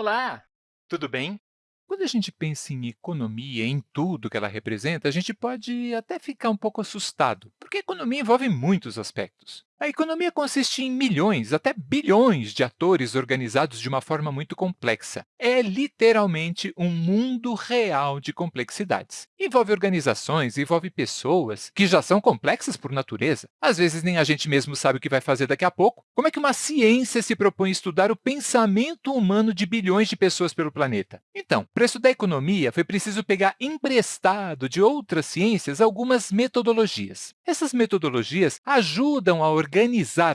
Olá, tudo bem? Quando a gente pensa em economia, em tudo que ela representa, a gente pode até ficar um pouco assustado, porque a economia envolve muitos aspectos. A economia consiste em milhões, até bilhões de atores organizados de uma forma muito complexa. É literalmente um mundo real de complexidades. Envolve organizações, envolve pessoas que já são complexas por natureza. Às vezes, nem a gente mesmo sabe o que vai fazer daqui a pouco. Como é que uma ciência se propõe a estudar o pensamento humano de bilhões de pessoas pelo planeta? Então, para estudar economia, foi preciso pegar emprestado de outras ciências algumas metodologias. Essas metodologias ajudam a organizar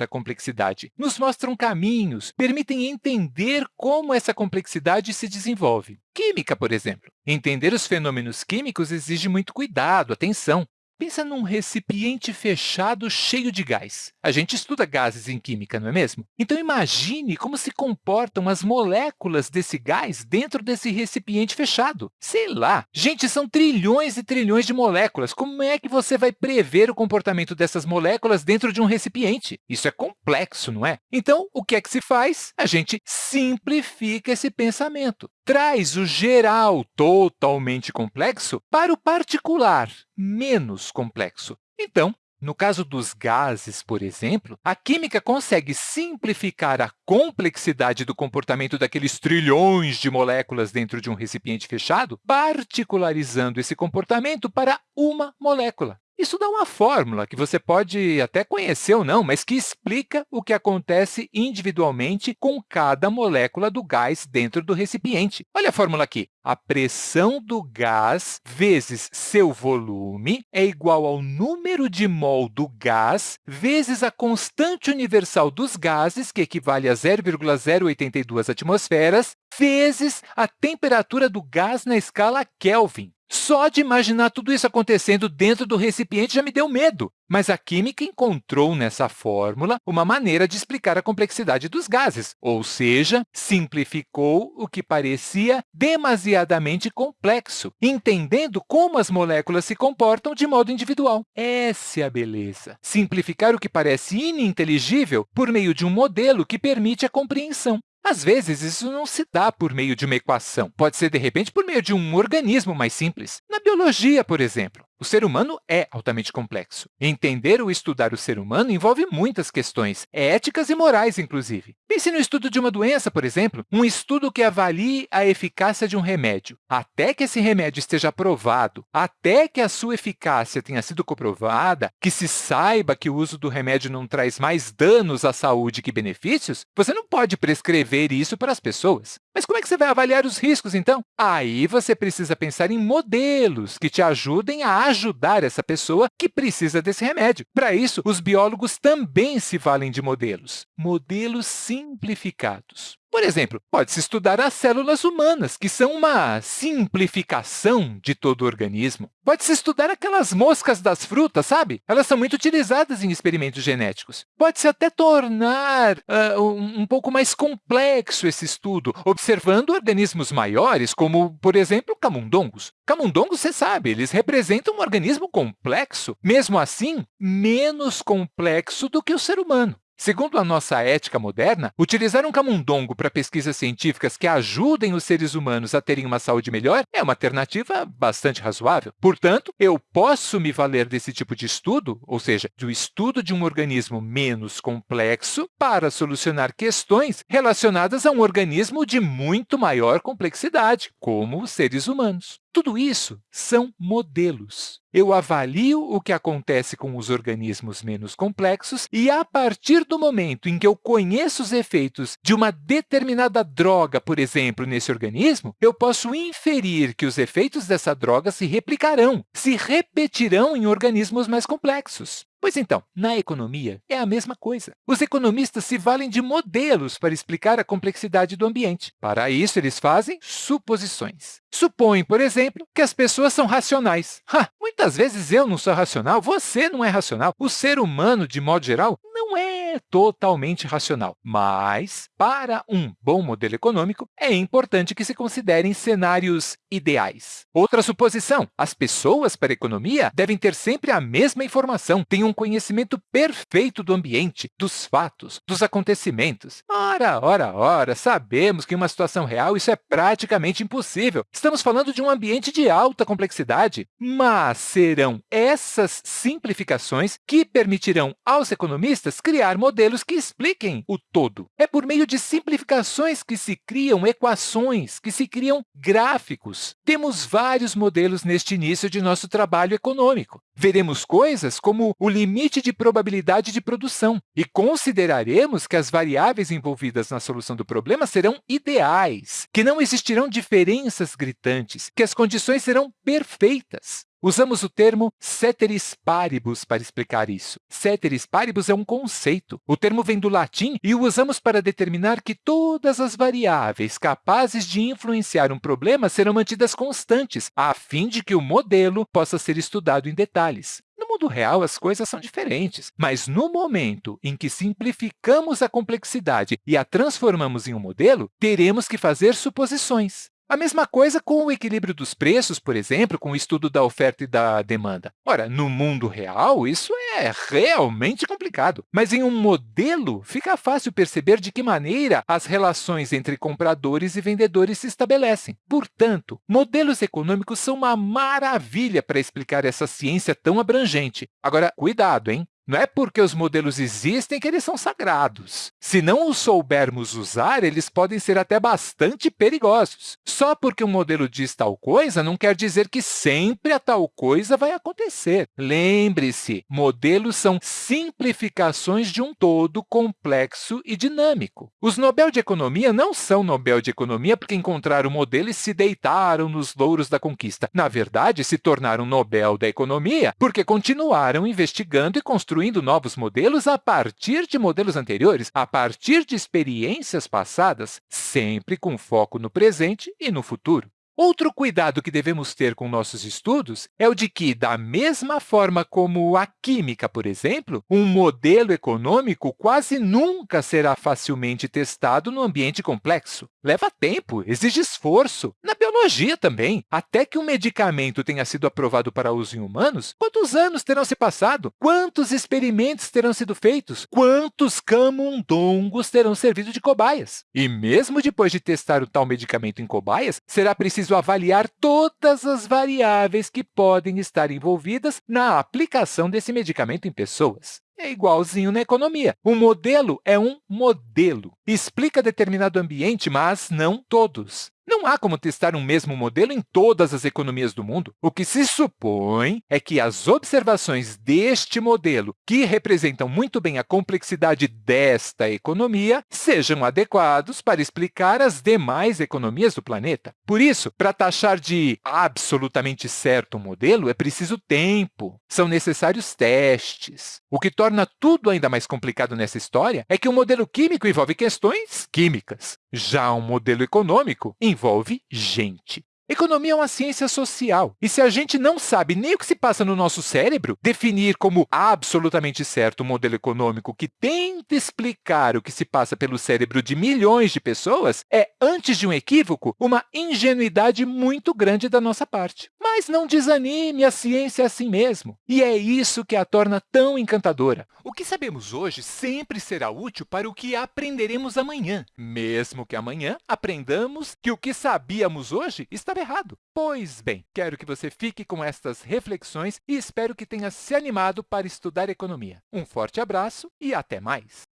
a complexidade, nos mostram caminhos, permitem entender como essa complexidade se desenvolve. Química, por exemplo. Entender os fenômenos químicos exige muito cuidado, atenção. Pensa num recipiente fechado cheio de gás. A gente estuda gases em química, não é mesmo? Então, imagine como se comportam as moléculas desse gás dentro desse recipiente fechado. Sei lá, gente, são trilhões e trilhões de moléculas. Como é que você vai prever o comportamento dessas moléculas dentro de um recipiente? Isso é complexo, não é? Então, o que é que se faz? A gente simplifica esse pensamento. Traz o geral totalmente complexo para o particular menos complexo. Então, no caso dos gases, por exemplo, a química consegue simplificar a complexidade do comportamento daqueles trilhões de moléculas dentro de um recipiente fechado, particularizando esse comportamento para uma molécula. Isso dá uma fórmula que você pode até conhecer ou não, mas que explica o que acontece individualmente com cada molécula do gás dentro do recipiente. Olha a fórmula aqui. A pressão do gás vezes seu volume é igual ao número de mol do gás vezes a constante universal dos gases, que equivale a 0,082 atmosferas, vezes a temperatura do gás na escala Kelvin. Só de imaginar tudo isso acontecendo dentro do recipiente já me deu medo. Mas a química encontrou nessa fórmula uma maneira de explicar a complexidade dos gases, ou seja, simplificou o que parecia demasiadamente complexo, entendendo como as moléculas se comportam de modo individual. Essa é a beleza. Simplificar o que parece ininteligível por meio de um modelo que permite a compreensão. Às vezes, isso não se dá por meio de uma equação. Pode ser, de repente, por meio de um organismo mais simples. Na biologia, por exemplo, o ser humano é altamente complexo. Entender ou estudar o ser humano envolve muitas questões, éticas e morais, inclusive. Pense no estudo de uma doença, por exemplo, um estudo que avalie a eficácia de um remédio. Até que esse remédio esteja aprovado, até que a sua eficácia tenha sido comprovada, que se saiba que o uso do remédio não traz mais danos à saúde que benefícios, você não pode prescrever isso para as pessoas. Mas como é que você vai avaliar os riscos, então? Aí você precisa pensar em modelos que te ajudem a ajudar essa pessoa que precisa desse remédio. Para isso, os biólogos também se valem de modelos, modelos simplificados. Por exemplo, pode-se estudar as células humanas, que são uma simplificação de todo o organismo. Pode-se estudar aquelas moscas das frutas, sabe? Elas são muito utilizadas em experimentos genéticos. Pode-se até tornar uh, um, pouco mais complexo esse estudo, observando organismos maiores, como, por exemplo, camundongos. Camundongos, você sabe, eles representam um organismo complexo, mesmo assim, menos complexo do que o ser humano. Segundo a nossa ética moderna, utilizar um camundongo para pesquisas científicas que ajudem os seres humanos a terem uma saúde melhor é uma alternativa bastante razoável. Portanto, eu posso me valer desse tipo de estudo, ou seja, do estudo de um organismo menos complexo, para solucionar questões relacionadas a um organismo de muito maior complexidade, como os seres humanos. Tudo isso são modelos. Eu avalio o que acontece com os organismos menos complexos e, a partir do momento em que eu conheço os efeitos de uma determinada droga, por exemplo, nesse organismo, eu posso inferir que os efeitos dessa droga se replicarão, se repetirão em organismos mais complexos. Pois então, na economia é a mesma coisa. Os economistas se valem de modelos para explicar a complexidade do ambiente. Para isso, eles fazem suposições. Supõem, por exemplo, que as pessoas são racionais. Ha, muitas vezes eu não sou racional, você não é racional. O ser humano, de modo geral, não é totalmente racional. Mas, para um bom modelo econômico, é importante que se considerem cenários ideais. Outra suposição, as pessoas para a economia devem ter sempre a mesma informação, têm um um conhecimento perfeito do ambiente, dos fatos, dos acontecimentos. Ora, ora, ora, sabemos que em uma situação real isso é praticamente impossível. Estamos falando de um ambiente de alta complexidade, mas serão essas simplificações que permitirão aos economistas criar modelos que expliquem o todo. É por meio de simplificações que se criam equações, que se criam gráficos. Temos vários modelos neste início de nosso trabalho econômico. Veremos coisas como o limite de probabilidade de produção e consideraremos que as variáveis envolvidas na solução do problema serão ideais, que não existirão diferenças gritantes, que as condições serão perfeitas. Usamos o termo ceteris paribus para explicar isso. Ceteris paribus é um conceito. O termo vem do latim e o usamos para determinar que todas as variáveis capazes de influenciar um problema serão mantidas constantes, a fim de que o modelo possa ser estudado em detalhes. Mundo real, as coisas são diferentes, mas no momento em que simplificamos a complexidade e a transformamos em um modelo, teremos que fazer suposições. A mesma coisa com o equilíbrio dos preços, por exemplo, com o estudo da oferta e da demanda. Ora, no mundo real, isso é realmente complicado, mas em um modelo fica fácil perceber de que maneira as relações entre compradores e vendedores se estabelecem. Portanto, modelos econômicos são uma maravilha para explicar essa ciência tão abrangente. Agora, cuidado, hein? Não é porque os modelos existem que eles são sagrados. Se não os soubermos usar, eles podem ser até bastante perigosos. Só porque um modelo diz tal coisa não quer dizer que sempre a tal coisa vai acontecer. Lembre-se, modelos são simplificações de um todo complexo e dinâmico. Os Nobel de Economia não são Nobel de Economia porque encontraram o modelo e se deitaram nos louros da conquista. Na verdade, se tornaram Nobel da Economia porque continuaram investigando e construindo construindo novos modelos a partir de modelos anteriores, a partir de experiências passadas, sempre com foco no presente e no futuro. Outro cuidado que devemos ter com nossos estudos é o de que, da mesma forma como a química, por exemplo, um modelo econômico quase nunca será facilmente testado no ambiente complexo. Leva tempo, exige esforço. Na biologia também. Até que um medicamento tenha sido aprovado para uso em humanos, quantos anos terão se passado? Quantos experimentos terão sido feitos? Quantos camundongos terão servido de cobaias? E mesmo depois de testar o tal medicamento em cobaias, será preciso avaliar todas as variáveis que podem estar envolvidas na aplicação desse medicamento em pessoas. É igualzinho na economia. Um modelo é um modelo. Explica determinado ambiente, mas não todos. Não há como testar um mesmo modelo em todas as economias do mundo. O que se supõe é que as observações deste modelo, que representam muito bem a complexidade desta economia, sejam adequados para explicar as demais economias do planeta. Por isso, para taxar de absolutamente certo um modelo, é preciso tempo, são necessários testes. O que torna tudo ainda mais complicado nessa história é que o modelo químico envolve questões químicas. Já um modelo econômico envolve gente. Economia é uma ciência social, e se a gente não sabe nem o que se passa no nosso cérebro, definir como absolutamente certo um modelo econômico que tenta explicar o que se passa pelo cérebro de milhões de pessoas é, antes de um equívoco, uma ingenuidade muito grande da nossa parte. Mas não desanime, a ciência é assim mesmo. E é isso que a torna tão encantadora. O que sabemos hoje sempre será útil para o que aprenderemos amanhã, mesmo que amanhã aprendamos que o que sabíamos hoje estava errado. Pois bem, quero que você fique com estas reflexões e espero que tenha se animado para estudar economia. Um forte abraço e até mais!